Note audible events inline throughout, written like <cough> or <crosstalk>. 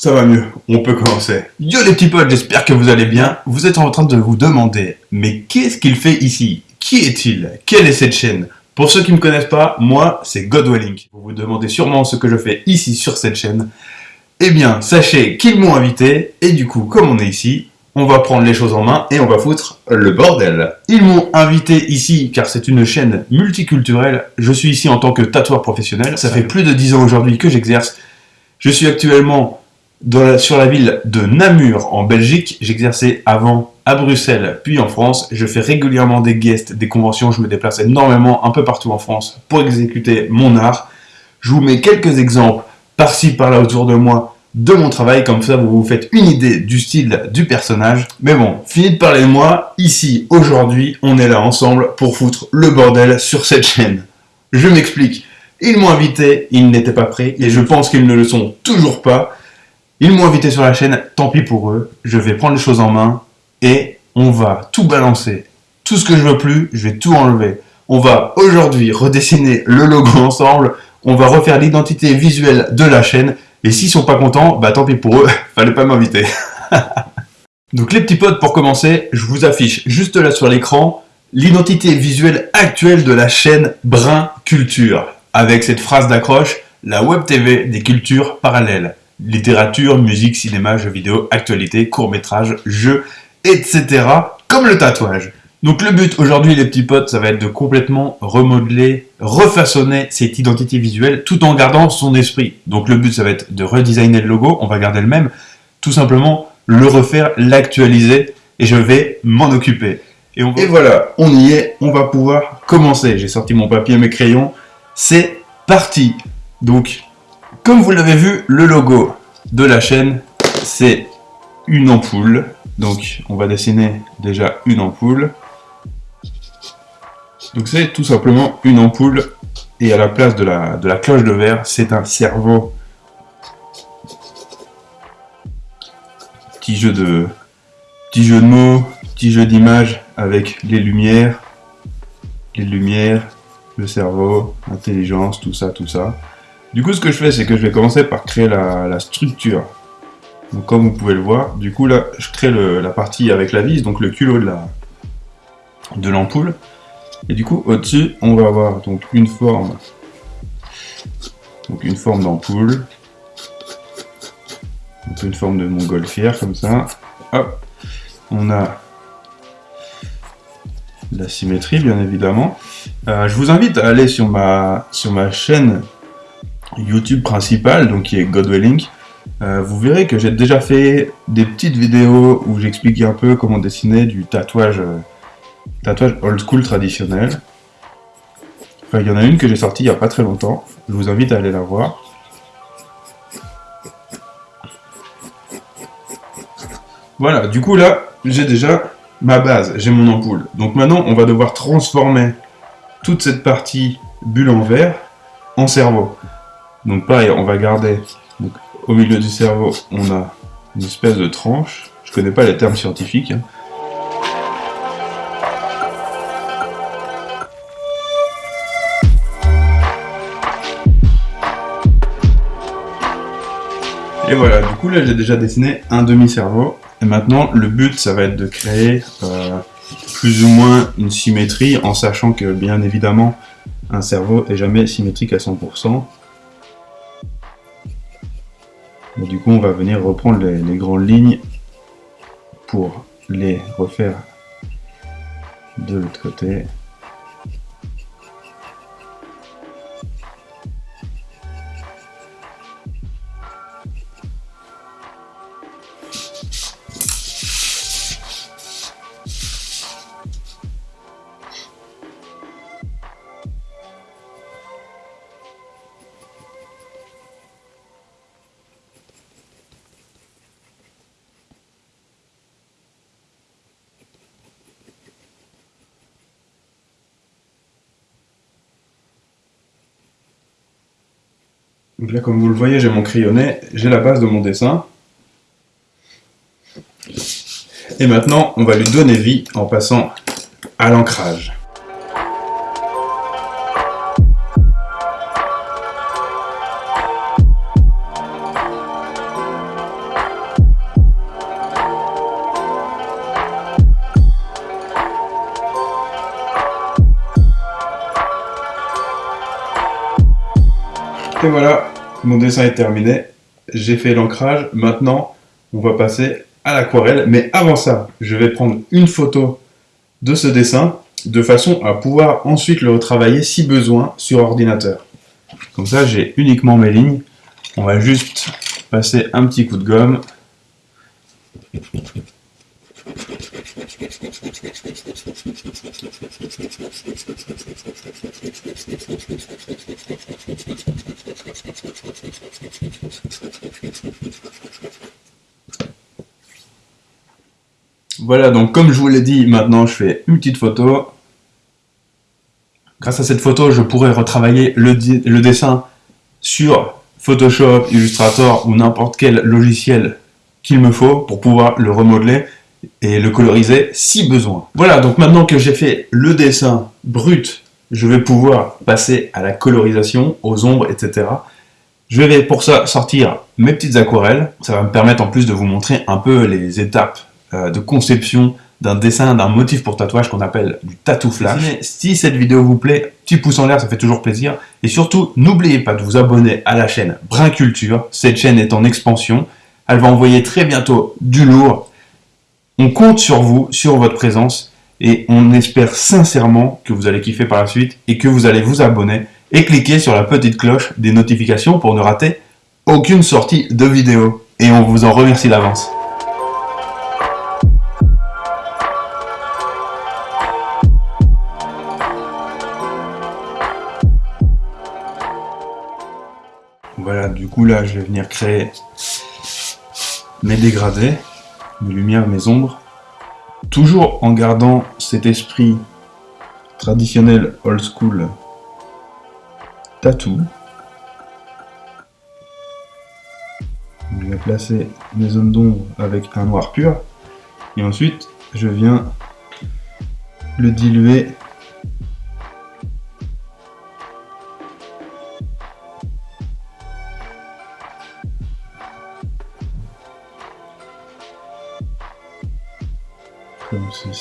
Ça va mieux, on peut commencer. Yo les petits potes, j'espère que vous allez bien. Vous êtes en train de vous demander, mais qu'est-ce qu'il fait ici? Qui est-il? Quelle est cette chaîne? Pour ceux qui ne me connaissent pas, moi c'est Godwelling. Vous vous demandez sûrement ce que je fais ici sur cette chaîne. Eh bien, sachez qu'ils m'ont invité, et du coup, comme on est ici, on va prendre les choses en main et on va foutre le bordel. Ils m'ont invité ici car c'est une chaîne multiculturelle. Je suis ici en tant que tatoueur professionnel. Ça fait plus de 10 ans aujourd'hui que j'exerce. Je suis actuellement sur la ville de Namur en Belgique. J'exerçais avant à Bruxelles puis en France. Je fais régulièrement des guests, des conventions. Je me déplace énormément un peu partout en France pour exécuter mon art. Je vous mets quelques exemples par-ci par-là autour de moi de mon travail, comme ça vous vous faites une idée du style du personnage. Mais bon, fini de parler de moi, ici, aujourd'hui, on est là ensemble pour foutre le bordel sur cette chaîne. Je m'explique, ils m'ont invité, ils n'étaient pas prêts, et je pense qu'ils ne le sont toujours pas. Ils m'ont invité sur la chaîne, tant pis pour eux, je vais prendre les choses en main, et on va tout balancer. Tout ce que je veux plus, je vais tout enlever. On va aujourd'hui redessiner le logo ensemble, on va refaire l'identité visuelle de la chaîne, et s'ils sont pas contents, bah tant pis pour eux, <laughs> fallait pas m'inviter. <laughs> Donc les petits potes, pour commencer, je vous affiche juste là sur l'écran l'identité visuelle actuelle de la chaîne Brun Culture, avec cette phrase d'accroche, la web TV des cultures parallèles. Littérature, musique, cinéma, jeux vidéo, actualité, courts-métrages, jeux, etc. Comme le tatouage. Donc le but aujourd'hui les petits potes, ça va être de complètement remodeler, refaçonner cette identité visuelle tout en gardant son esprit. Donc le but ça va être de redesigner le logo, on va garder le même, tout simplement le refaire, l'actualiser et je vais m'en occuper. Et, et, voilà, on y est, on va pouvoir commencer. J'ai sorti mon papier et mes crayons, c'est parti Donc, comme vous l'avez vu, le logo de la chaîne, c'est une ampoule. Donc, on va dessiner déjà une ampoule. Donc c'est tout simplement une ampoule et à la place de la, de la cloche de verre, c'est un cerveau. Petit jeu de, petit jeu de mots, petit jeu d'images avec les lumières, les lumières, le cerveau, l'intelligence, tout ça, tout ça. Du coup, ce que je fais, c'est que je vais commencer par créer la, structure. Donc, comme vous pouvez le voir, du coup, là, je crée la partie avec la vis, donc le culot de l'ampoule. Et du coup, au-dessus, on va avoir donc une forme, donc une forme d'ampoule, une forme de montgolfière comme ça. Hop, on a la symétrie, bien évidemment. Euh, je vous invite à aller sur ma, sur ma chaîne YouTube principale, donc qui est Godwelling. Euh, vous verrez que j'ai déjà fait des petites vidéos où j'explique un peu comment dessiner du tatouage euh, tatouage old school traditionnel. Enfin, il y en a une que j'ai sortie il n'y a pas très longtemps. Je vous invite à aller la voir. Voilà, du coup là, j'ai déjà ma base, j'ai mon ampoule. Donc maintenant, on va devoir transformer toute cette partie bulle en verre en cerveau. Donc pareil, on va garder, au milieu du cerveau, on a une espèce de tranche. Je connais pas les termes scientifiques. Hein. Et voilà, du coup là j'ai déjà dessiné un demi-cerveau. Et maintenant le but ça va être de créer euh, plus ou moins une symétrie en sachant que bien évidemment un cerveau est jamais symétrique à 100%. Du coup on va venir reprendre les grandes lignes pour les refaire de l'autre côté. Donc là, comme vous le voyez, j'ai mon crayonnet, j'ai la base de mon dessin. Et maintenant, on va lui donner vie en passant à l'ancrage. Et voilà, mon dessin est terminé. J'ai fait l'ancrage. Maintenant, on va passer à l'aquarelle. Mais avant ça, je vais prendre une photo de ce dessin de façon à pouvoir ensuite le retravailler si besoin sur ordinateur. Comme ça, j'ai uniquement mes lignes. On va juste passer un petit coup de gomme. Voilà, donc comme je vous l'ai dit, maintenant je fais une petite photo. Grâce à cette photo, je pourrais retravailler le, le dessin sur Photoshop, Illustrator ou n'importe quel logiciel qu'il me faut pour pouvoir le remodeler et le coloriser si besoin. Voilà, donc maintenant que j'ai fait le dessin brut, je vais pouvoir passer à la colorisation, aux ombres, etc. Je vais pour ça sortir mes petites aquarelles. Ça va me permettre en plus de vous montrer un peu les étapes euh, de conception d'un dessin, d'un motif pour tatouage qu'on appelle du tattoo flash. Si, cette vidéo vous plaît, petit pouce en l'air, ça fait toujours plaisir. Et surtout, n'oubliez pas de vous abonner à la chaîne Brin Culture. Cette chaîne est en expansion. Elle va envoyer très bientôt du lourd. On compte sur vous, sur votre présence. Et on espère sincèrement que vous allez kiffer par la suite et que vous allez vous abonner et cliquer sur la petite cloche des notifications pour ne rater aucune sortie de vidéo. Et on vous en remercie d'avance. Voilà, du coup là, je vais venir créer mes dégradés, mes lumières, mes ombres, toujours en gardant cet esprit traditionnel old school tattoo. Je vais placer mes zones d'ombre avec un noir pur, et ensuite je viens le diluer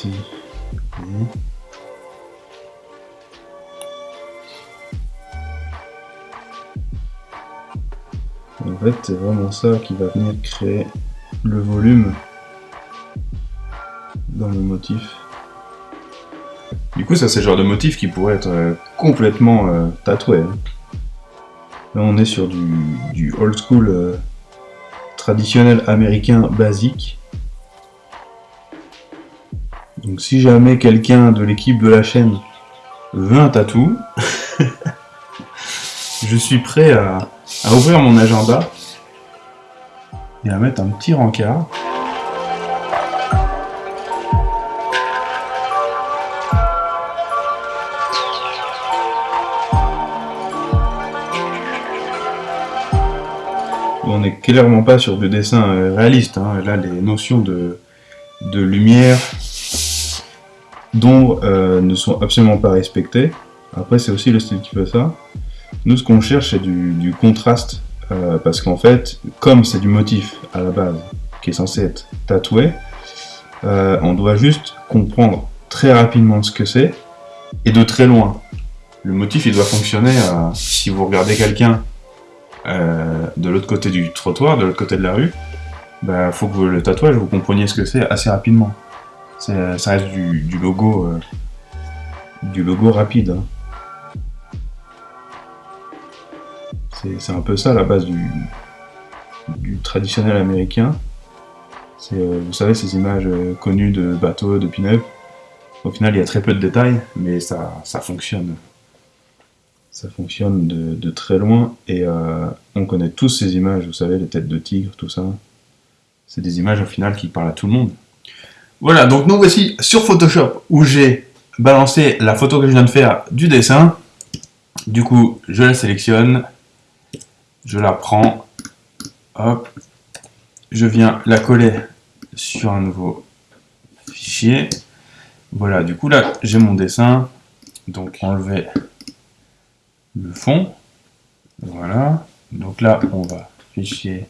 ceci. En fait, c'est vraiment ça qui va venir créer le volume dans le motif. Du coup, ça c'est le genre de motif qui pourrait être euh, complètement euh, tatoué. Hein. Là, on est sur du, old school euh, traditionnel américain basique. Donc si jamais quelqu'un de l'équipe de la chaîne veut un tatou, <laughs> je suis prêt à, ouvrir mon agenda et à mettre un petit rencard. On n'est clairement pas sur du dessin euh, réaliste, hein. là les notions de, de lumière, d'ombre euh, ne sont absolument pas respectées. Après, c'est aussi le style qui fait ça. Nous, ce qu'on cherche, c'est du, contraste, euh, parce qu'en fait, comme c'est du motif à la base qui est censé être tatoué, euh, on doit juste comprendre très rapidement ce que c'est, et de très loin. Le motif, il doit fonctionner, si vous regardez quelqu'un de l'autre côté du trottoir, de l'autre côté de la rue, il bah, faut que le tatouage, vous compreniez ce que c'est assez rapidement. Ça reste du, logo euh, du logo rapide. Hein. C'est un peu ça la base du, traditionnel américain. Euh, vous savez, ces images euh, connues de bateaux, de pin-up. Au final, il y a très peu de détails, mais ça fonctionne. Ça fonctionne de, très loin, et on connaît tous ces images, vous savez, les têtes de tigre, tout ça. C'est des images au final qui parlent à tout le monde. Voilà, donc nous voici sur Photoshop où j'ai balancé la photo que je viens de faire du dessin. Du coup, je la sélectionne, je la prends, je viens la coller sur un nouveau fichier. Voilà, du coup là, j'ai mon dessin. Donc enlever le fond. Voilà. Donc là, on va fichier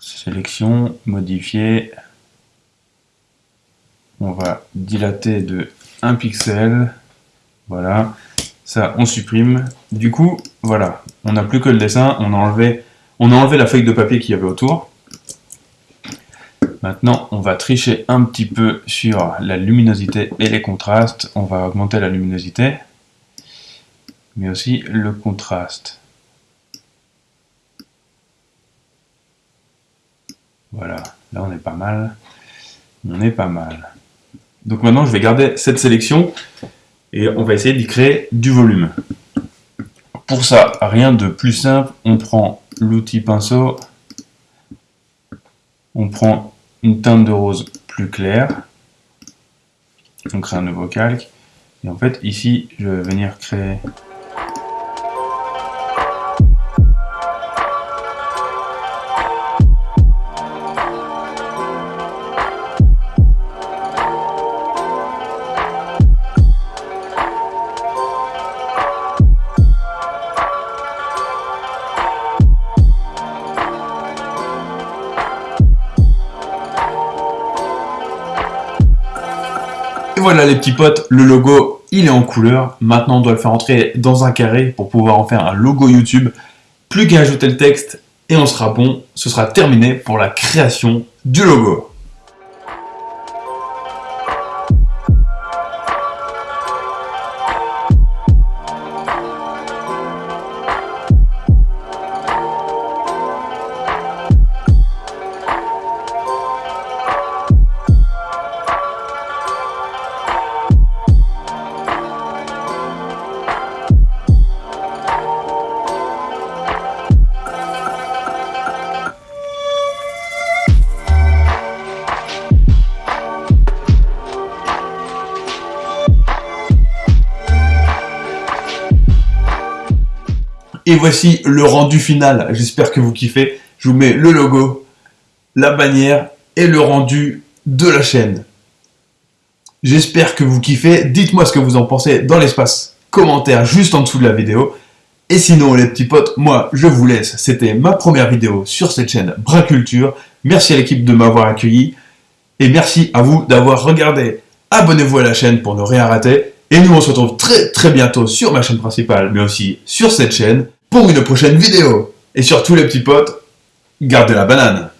sélection, modifier. On va dilater de 1 pixel. Voilà. Ça, on supprime. Du coup, voilà, on n'a plus que le dessin, on a enlevé, on a enlevé la feuille de papier qu'il y avait autour. Maintenant, on va tricher un petit peu sur la luminosité et les contrastes. On va augmenter la luminosité, mais aussi le contraste. Voilà, là on est pas mal. On est pas mal. Donc maintenant, je vais garder cette sélection et on va essayer d'y créer du volume. Pour ça, rien de plus simple, on prend l'outil pinceau, on prend une teinte de rose plus claire, on crée un nouveau calque, et en fait ici je vais venir créer Et voilà les petits potes, le logo il est en couleur. Maintenant on doit le faire entrer dans un carré pour pouvoir en faire un logo YouTube. Plus qu'à ajouter le texte et on sera bon. Ce sera terminé pour la création du logo. Et voici le rendu final. J'espère que vous kiffez. Je vous mets le logo, la bannière et le rendu de la chaîne. J'espère que vous kiffez. Dites-moi ce que vous en pensez dans l'espace commentaire juste en dessous de la vidéo. Et sinon, les petits potes, moi, je vous laisse. C'était ma première vidéo sur cette chaîne Braculture. Merci à l'équipe de m'avoir accueilli. Et merci à vous d'avoir regardé. Abonnez-vous à la chaîne pour ne rien rater. Et nous, on se retrouve très très bientôt sur ma chaîne principale, mais aussi sur cette chaîne pour une prochaine vidéo. Et surtout les petits potes, gardez la banane